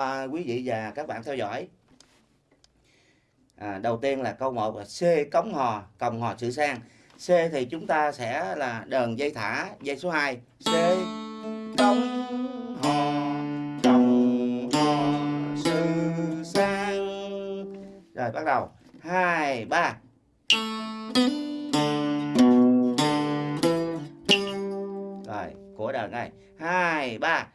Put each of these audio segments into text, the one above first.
à, quý vị và các bạn theo dõi. À, đầu tiên là câu 1 là C cống hò còng hò sự sang. C thì chúng ta sẽ là đờn dây thả dây số 2 C cống hò còng hò sự sang. Rồi bắt đầu. Hai ba. Rồi của đờn này. Hai ba.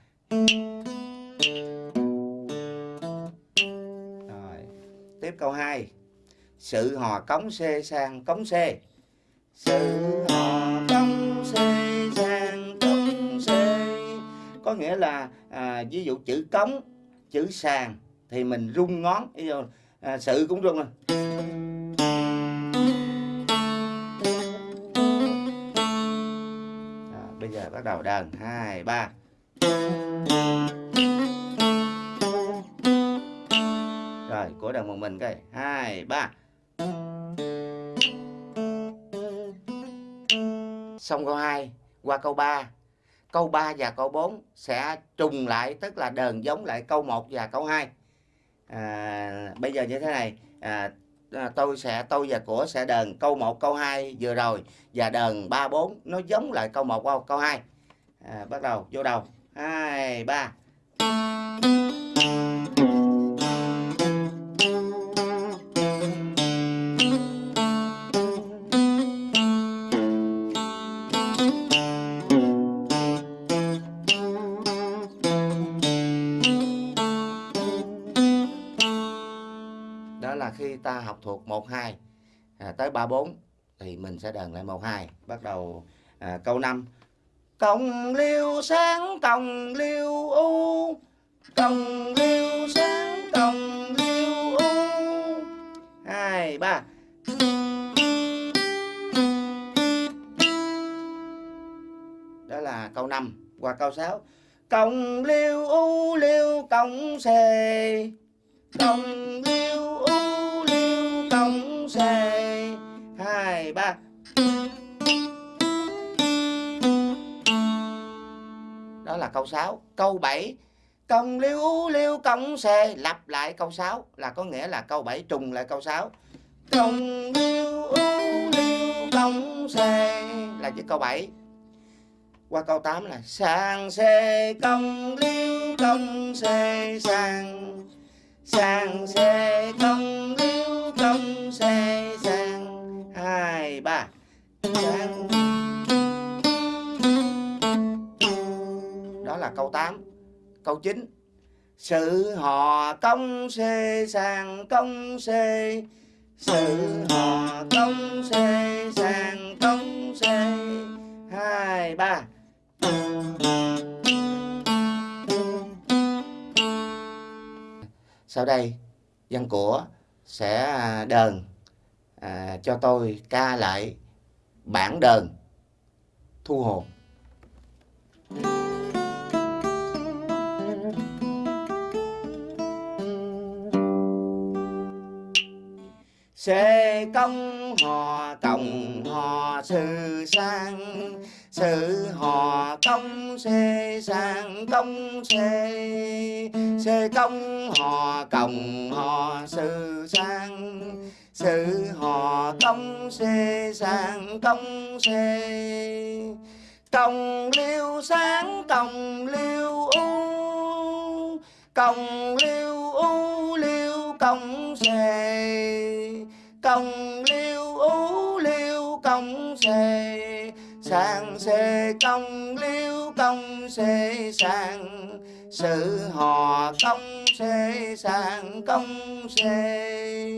Tiếp câu 2 sự hò cống xê sang cống xê. Sự hò cống xê sang cống xê. Có nghĩa là à, ví dụ chữ cống chữ sàn thì mình rung ngón à, sự cũng rung rồi. à bây giờ bắt đầu đàn hai ba. Rồi cố đàn một mình cái hai ba. Xong câu 2 qua câu 3 câu 3 và câu 4 sẽ trùng lại tức là đờn giống lại câu 1 và câu 2 à, bây giờ như thế này. À, à, tôi sẽ tôi và của sẽ đờn câu 1 câu 2 vừa rồi. Và đờn 3 4 nó giống lại câu 1 câu, câu 2 à, bắt đầu vô đầu. 2 3 khi ta học thuộc 1 2 à, tới 3 4 thì mình sẽ đờn lại 1 2 bắt đầu à, câu 5 Còng liêu sáng còng liêu u. Còng liêu sáng còng liêu u. Hai ba. Đó là câu 5 Qua câu 6 Còng liêu u liêu còng xề Còng liêu đó là câu 6 câu 7 công liêu liêu công xê lặp lại câu 6 là có nghĩa là câu 7 trùng lại câu 6 công liêu liêu công xê là chữ câu 7 qua câu 8 là sang xê, công liêu công xê sang sang xê, công liêu công xê sang hai, ba. Câu 8 câu 9 sự hò công xê sàng công xê. Sự hò công xê sàng công xê. Hai ba. Sau đây văn của sẽ à, đờn à, cho tôi ca lại bản đờn thu hồn. Xê công hò tổng hò sự sang, Sự hò công xê sang, công xê. Xê công hò cộng hò sự sang, Sự hò công xê sang, công xê. Công liêu sáng, công liêu u, Công liêu u, liêu công xê công liêu ú liêu công xề sàng xề công liêu công xề sàng sự hò công xề sàng công xề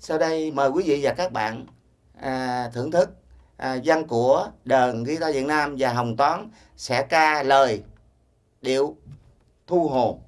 sau đây mời quý vị và các bạn à, thưởng thức à, văn của đờn guitar Việt Nam và Hồng Toán sẽ ca lời điệu thu hồn.